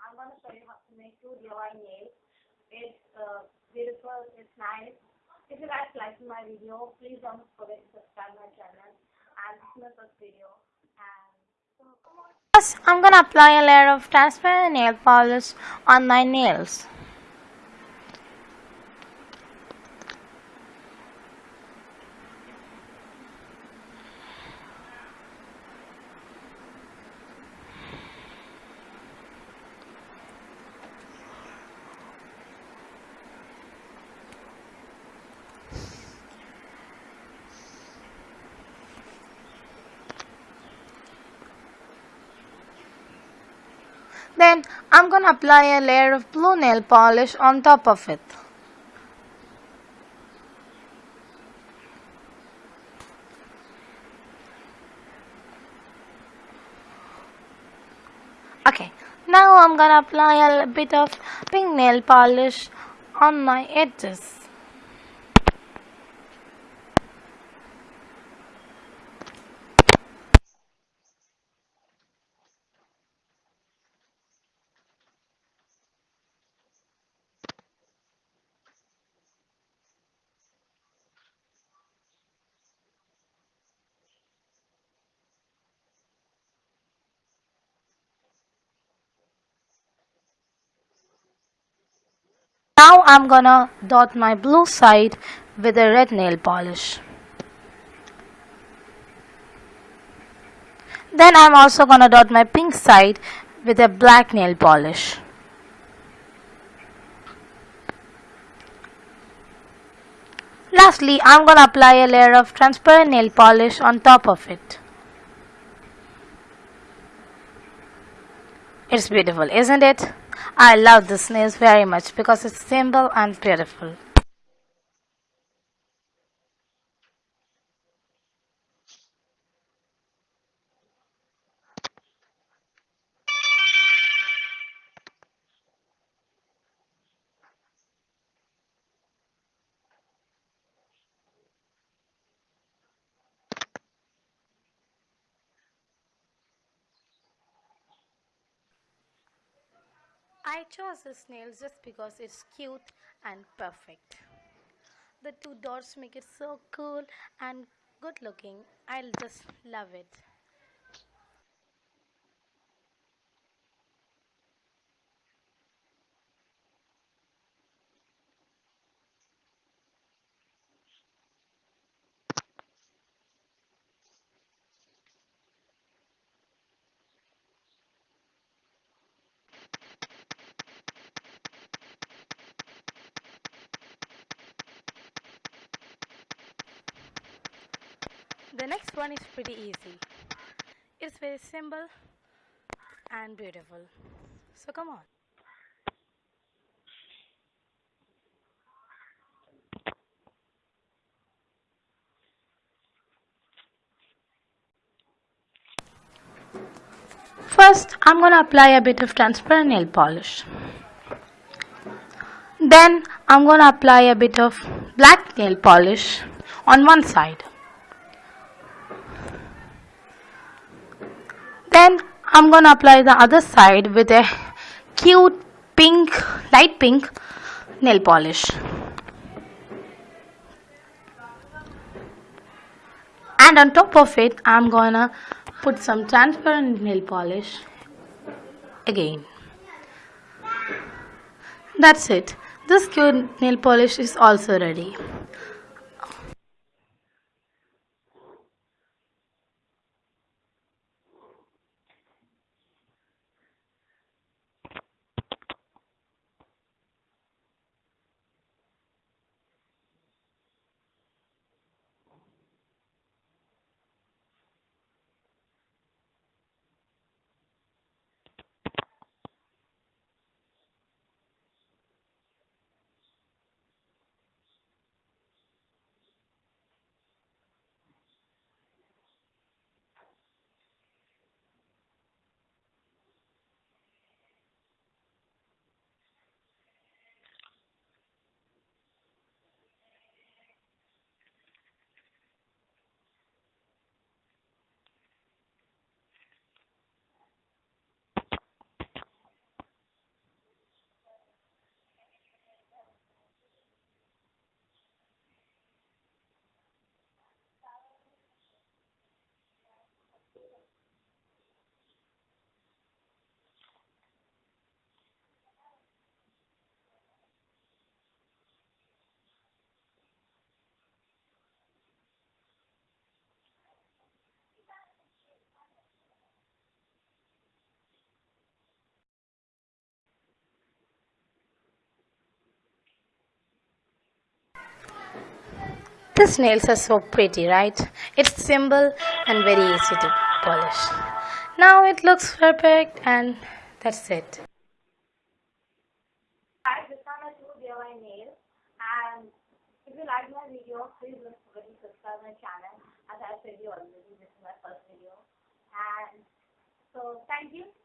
I'm going to show you how to make two DIY nails. It's uh, beautiful, it's nice. If you guys like my video, please don't forget to subscribe my channel and this video. And so come on. First, I'm gonna apply a layer of transparent nail polish on my nails. Then I'm gonna apply a layer of blue nail polish on top of it. Okay, now I'm gonna apply a bit of pink nail polish on my edges. Now I'm gonna dot my blue side with a red nail polish. Then I'm also gonna dot my pink side with a black nail polish. Lastly, I'm gonna apply a layer of transparent nail polish on top of it. It's beautiful, isn't it? I love this nails very much because it's simple and beautiful. I chose this nail just because it's cute and perfect. The two dots make it so cool and good looking. I'll just love it. The next one is pretty easy. It's very simple and beautiful. So come on. First, I'm gonna apply a bit of transparent nail polish. Then, I'm gonna apply a bit of black nail polish on one side. Then, I'm gonna apply the other side with a cute pink, light pink nail polish. And on top of it, I'm gonna put some transparent nail polish again. That's it. This cute nail polish is also ready. These nails are so pretty, right? It's simple and very easy to polish. Now it looks perfect and that's it. Channel. As I said you already, this is my first video. And so thank you.